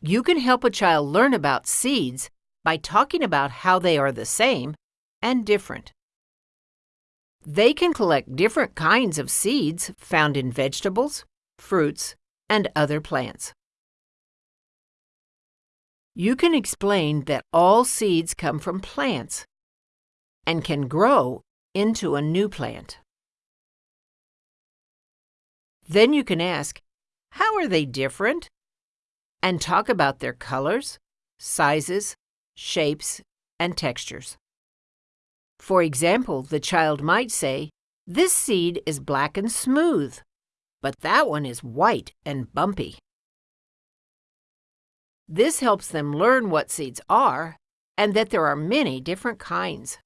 You can help a child learn about seeds by talking about how they are the same and different. They can collect different kinds of seeds found in vegetables, fruits, and other plants. You can explain that all seeds come from plants and can grow into a new plant. Then you can ask, how are they different? And talk about their colors, sizes, shapes, and textures. For example, the child might say, This seed is black and smooth, but that one is white and bumpy. This helps them learn what seeds are and that there are many different kinds.